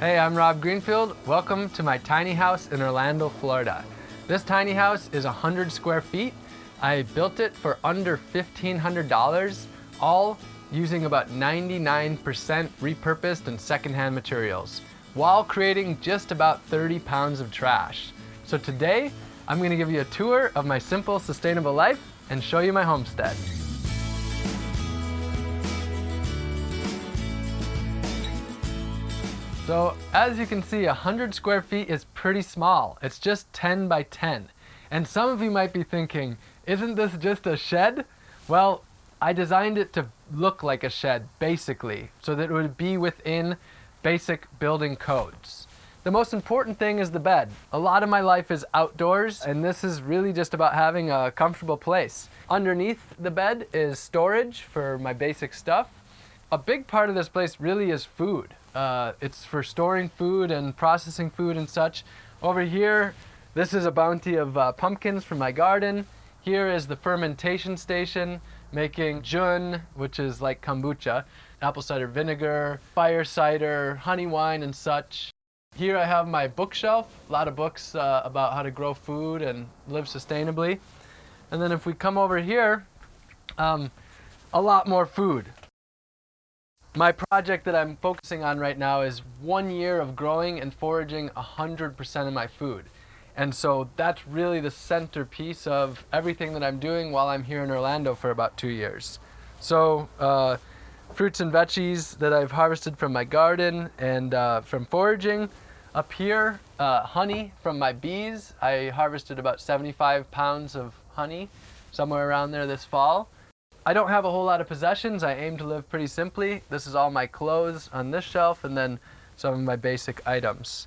Hey, I'm Rob Greenfield. Welcome to my tiny house in Orlando, Florida. This tiny house is 100 square feet. I built it for under $1,500, all using about 99% repurposed and secondhand materials, while creating just about 30 pounds of trash. So today, I'm gonna give you a tour of my simple, sustainable life and show you my homestead. So as you can see, 100 square feet is pretty small. It's just 10 by 10. And some of you might be thinking, isn't this just a shed? Well, I designed it to look like a shed, basically, so that it would be within basic building codes. The most important thing is the bed. A lot of my life is outdoors, and this is really just about having a comfortable place. Underneath the bed is storage for my basic stuff. A big part of this place really is food. Uh, it's for storing food and processing food and such. Over here, this is a bounty of uh, pumpkins from my garden. Here is the fermentation station making jun, which is like kombucha, apple cider vinegar, fire cider, honey wine and such. Here I have my bookshelf, a lot of books uh, about how to grow food and live sustainably. And then if we come over here, um, a lot more food. My project that I'm focusing on right now is one year of growing and foraging 100% of my food. And so that's really the centerpiece of everything that I'm doing while I'm here in Orlando for about two years. So uh, fruits and veggies that I've harvested from my garden and uh, from foraging. Up here, uh, honey from my bees. I harvested about 75 pounds of honey somewhere around there this fall. I don't have a whole lot of possessions. I aim to live pretty simply. This is all my clothes on this shelf and then some of my basic items.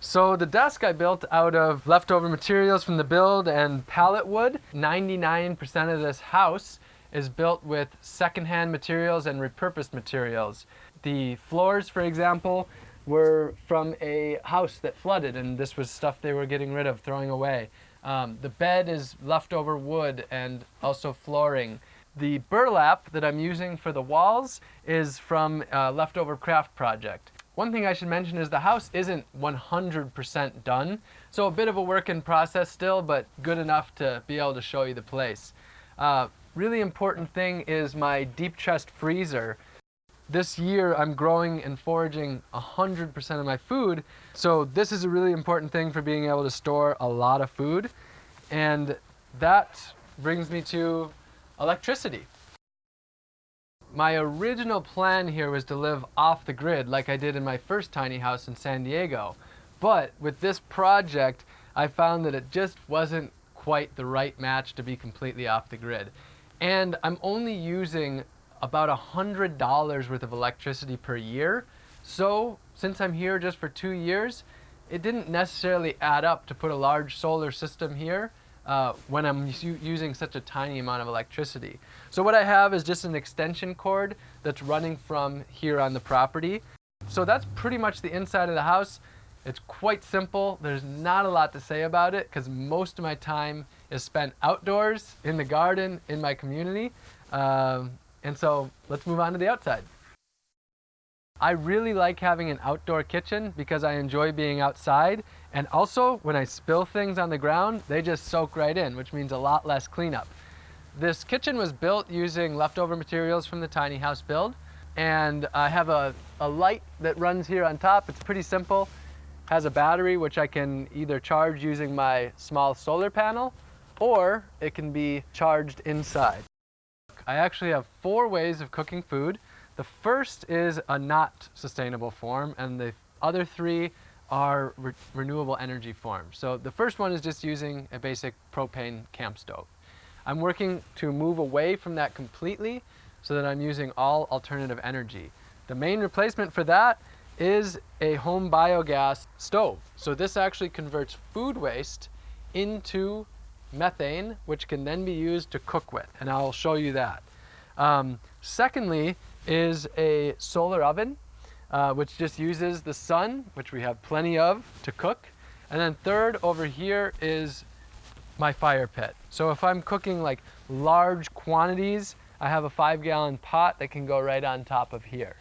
So the desk I built out of leftover materials from the build and pallet wood. 99% of this house is built with secondhand materials and repurposed materials. The floors, for example, were from a house that flooded and this was stuff they were getting rid of, throwing away. Um, the bed is leftover wood and also flooring. The burlap that I'm using for the walls is from a leftover craft project. One thing I should mention is the house isn't 100% done, so a bit of a work in process still, but good enough to be able to show you the place. Uh, really important thing is my deep chest freezer. This year I'm growing and foraging 100% of my food, so this is a really important thing for being able to store a lot of food. And that brings me to electricity. My original plan here was to live off the grid like I did in my first tiny house in San Diego. But with this project, I found that it just wasn't quite the right match to be completely off the grid. And I'm only using about $100 worth of electricity per year. So since I'm here just for two years, it didn't necessarily add up to put a large solar system here uh, when I'm using such a tiny amount of electricity. So what I have is just an extension cord that's running from here on the property. So that's pretty much the inside of the house. It's quite simple. There's not a lot to say about it because most of my time is spent outdoors, in the garden, in my community. Um, and so let's move on to the outside. I really like having an outdoor kitchen because I enjoy being outside and also, when I spill things on the ground, they just soak right in, which means a lot less cleanup. This kitchen was built using leftover materials from the tiny house build. And I have a, a light that runs here on top. It's pretty simple. Has a battery, which I can either charge using my small solar panel, or it can be charged inside. I actually have four ways of cooking food. The first is a not sustainable form, and the other three are re renewable energy forms. So the first one is just using a basic propane camp stove. I'm working to move away from that completely so that I'm using all alternative energy. The main replacement for that is a home biogas stove. So this actually converts food waste into methane, which can then be used to cook with, and I'll show you that. Um, secondly is a solar oven uh, which just uses the sun, which we have plenty of to cook. And then third over here is my fire pit. So if I'm cooking like large quantities, I have a five gallon pot that can go right on top of here.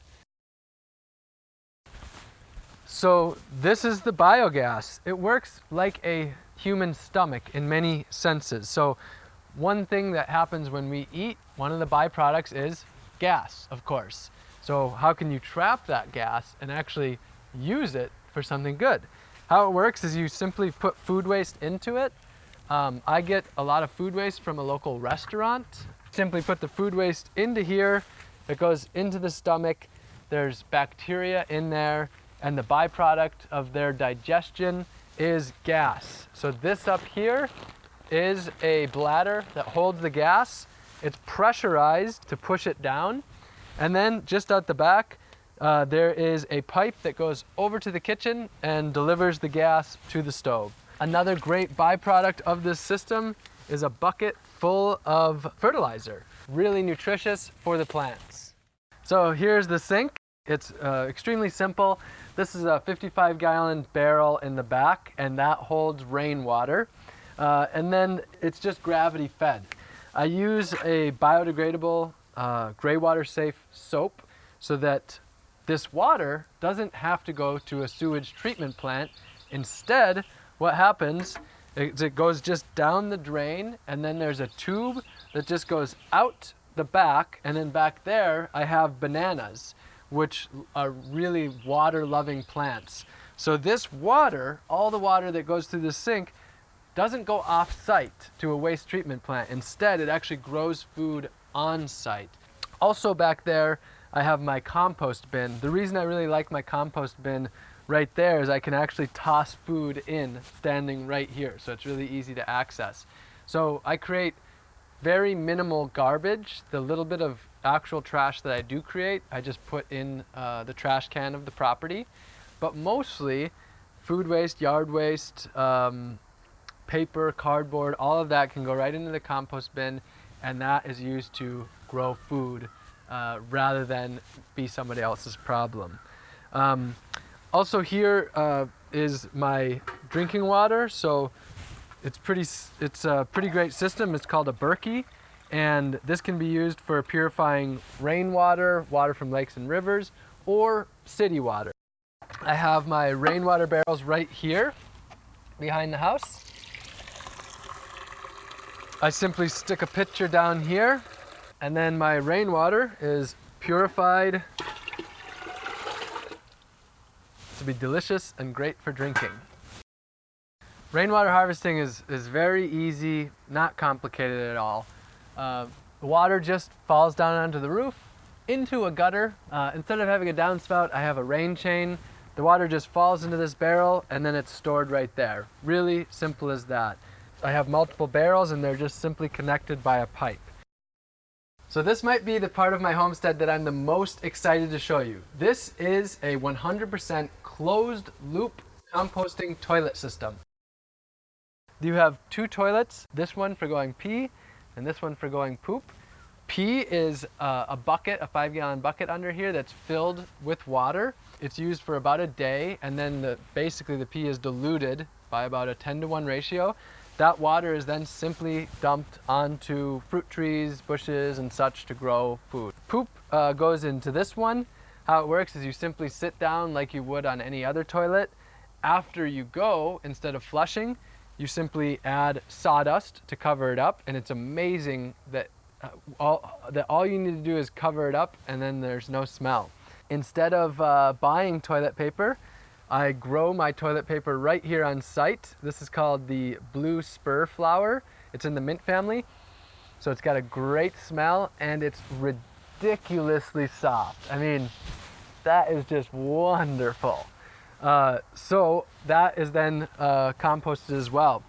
So this is the biogas. It works like a human stomach in many senses. So one thing that happens when we eat, one of the byproducts is gas, of course. So how can you trap that gas and actually use it for something good? How it works is you simply put food waste into it. Um, I get a lot of food waste from a local restaurant. Simply put the food waste into here. It goes into the stomach. There's bacteria in there and the byproduct of their digestion is gas. So this up here is a bladder that holds the gas. It's pressurized to push it down. And then just at the back, uh, there is a pipe that goes over to the kitchen and delivers the gas to the stove. Another great byproduct of this system is a bucket full of fertilizer, really nutritious for the plants. So here's the sink. It's uh, extremely simple. This is a 55 gallon barrel in the back and that holds rainwater. Uh, and then it's just gravity fed. I use a biodegradable uh, gray water safe soap so that this water doesn't have to go to a sewage treatment plant. Instead, what happens is it goes just down the drain and then there's a tube that just goes out the back and then back there I have bananas which are really water loving plants. So this water, all the water that goes through the sink doesn't go off site to a waste treatment plant. Instead, it actually grows food on site. Also back there, I have my compost bin. The reason I really like my compost bin right there is I can actually toss food in standing right here. So it's really easy to access. So I create very minimal garbage. The little bit of actual trash that I do create, I just put in uh, the trash can of the property. But mostly food waste, yard waste, um, paper, cardboard, all of that can go right into the compost bin and that is used to grow food uh, rather than be somebody else's problem. Um, also here uh, is my drinking water. So it's pretty, it's a pretty great system. It's called a Berkey and this can be used for purifying rainwater, water from lakes and rivers, or city water. I have my rainwater barrels right here behind the house. I simply stick a pitcher down here and then my rainwater is purified to be delicious and great for drinking. Rainwater harvesting is, is very easy, not complicated at all. Uh, water just falls down onto the roof into a gutter. Uh, instead of having a downspout, I have a rain chain. The water just falls into this barrel and then it's stored right there. Really simple as that. I have multiple barrels and they're just simply connected by a pipe. So this might be the part of my homestead that I'm the most excited to show you. This is a 100% closed loop composting toilet system. You have two toilets, this one for going pee and this one for going poop. Pee is uh, a bucket, a five gallon bucket under here that's filled with water. It's used for about a day and then the, basically the pee is diluted by about a 10 to 1 ratio. That water is then simply dumped onto fruit trees, bushes, and such to grow food. Poop uh, goes into this one. How it works is you simply sit down like you would on any other toilet. After you go, instead of flushing, you simply add sawdust to cover it up and it's amazing that uh, all, that all you need to do is cover it up and then there's no smell. Instead of uh, buying toilet paper, I grow my toilet paper right here on site. This is called the blue spur flower. It's in the mint family. So it's got a great smell and it's ridiculously soft. I mean, that is just wonderful. Uh, so that is then uh, composted as well.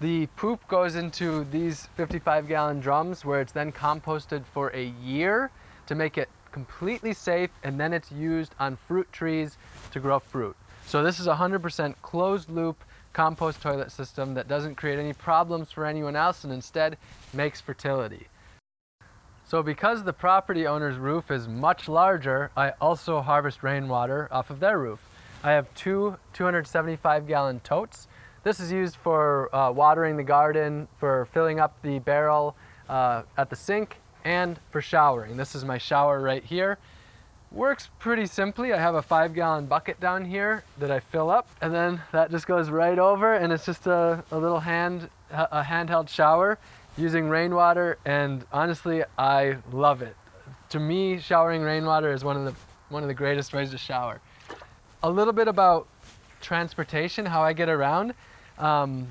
The poop goes into these 55 gallon drums where it's then composted for a year to make it completely safe and then it's used on fruit trees to grow fruit. So this is a 100% closed loop compost toilet system that doesn't create any problems for anyone else and instead makes fertility. So because the property owner's roof is much larger, I also harvest rainwater off of their roof. I have two 275 gallon totes. This is used for uh, watering the garden, for filling up the barrel uh, at the sink, and for showering. This is my shower right here. Works pretty simply. I have a five gallon bucket down here that I fill up and then that just goes right over and it's just a, a little hand, a handheld shower using rainwater and honestly, I love it. To me, showering rainwater is one of the, one of the greatest ways to shower. A little bit about transportation, how I get around. Um,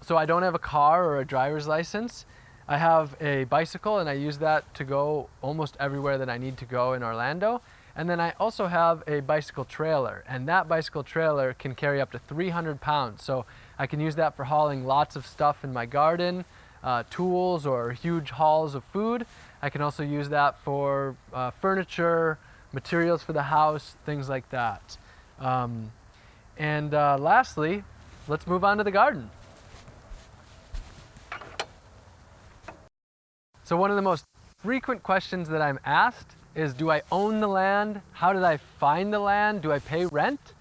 so I don't have a car or a driver's license. I have a bicycle and I use that to go almost everywhere that I need to go in Orlando. And then I also have a bicycle trailer and that bicycle trailer can carry up to 300 pounds. So I can use that for hauling lots of stuff in my garden, uh, tools or huge hauls of food. I can also use that for uh, furniture, materials for the house, things like that. Um, and uh, lastly, let's move on to the garden. So one of the most frequent questions that I'm asked is, do I own the land? How did I find the land? Do I pay rent?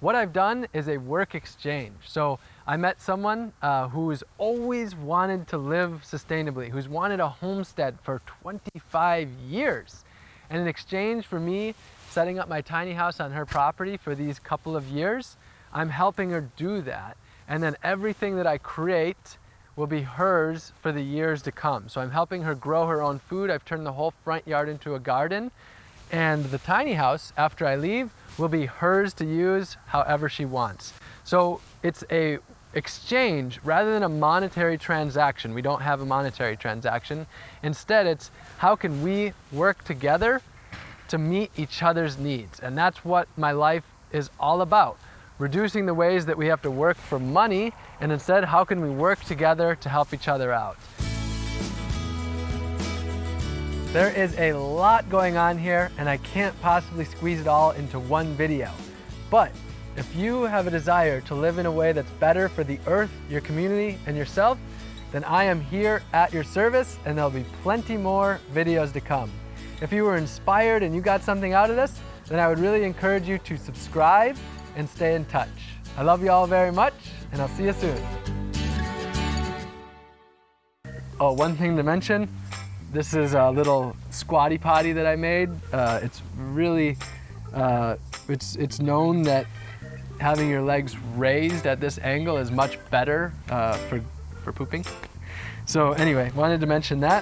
What I've done is a work exchange. So I met someone uh, who's always wanted to live sustainably, who's wanted a homestead for 25 years. And in exchange for me setting up my tiny house on her property for these couple of years, I'm helping her do that. And then everything that I create will be hers for the years to come. So I'm helping her grow her own food. I've turned the whole front yard into a garden. And the tiny house, after I leave, will be hers to use however she wants. So it's a exchange rather than a monetary transaction. We don't have a monetary transaction. Instead, it's how can we work together to meet each other's needs? And that's what my life is all about reducing the ways that we have to work for money, and instead, how can we work together to help each other out? There is a lot going on here, and I can't possibly squeeze it all into one video. But if you have a desire to live in a way that's better for the earth, your community, and yourself, then I am here at your service, and there'll be plenty more videos to come. If you were inspired and you got something out of this, then I would really encourage you to subscribe and stay in touch. I love you all very much, and I'll see you soon. Oh, one thing to mention, this is a little squatty potty that I made. Uh, it's really, uh, it's, it's known that having your legs raised at this angle is much better uh, for, for pooping. So anyway, wanted to mention that.